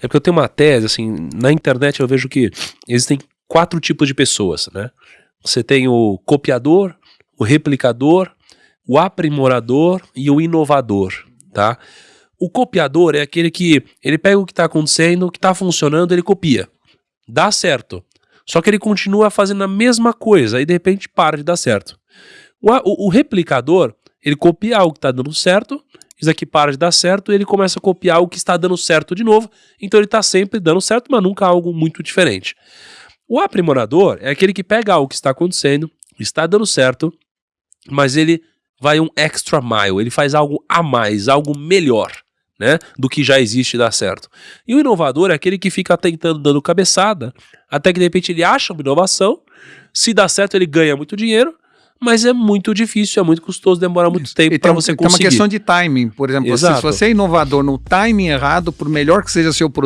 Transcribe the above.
É porque eu tenho uma tese, assim, na internet eu vejo que existem quatro tipos de pessoas, né? Você tem o copiador, o replicador, o aprimorador e o inovador, tá? O copiador é aquele que ele pega o que está acontecendo, o que está funcionando, ele copia. Dá certo. Só que ele continua fazendo a mesma coisa e de repente para de dar certo. O, o, o replicador, ele copia algo que está dando certo, isso aqui para de dar certo e ele começa a copiar o que está dando certo de novo, então ele está sempre dando certo, mas nunca algo muito diferente. O aprimorador é aquele que pega algo que está acontecendo, está dando certo, mas ele vai um extra mile, ele faz algo a mais, algo melhor. Né, do que já existe e dá certo. E o inovador é aquele que fica tentando, dando cabeçada, até que de repente ele acha uma inovação, se dá certo ele ganha muito dinheiro, mas é muito difícil, é muito custoso, demora muito tempo para você conseguir. Tem uma questão de timing, por exemplo, se você é inovador no timing errado, por melhor que seja seu produto,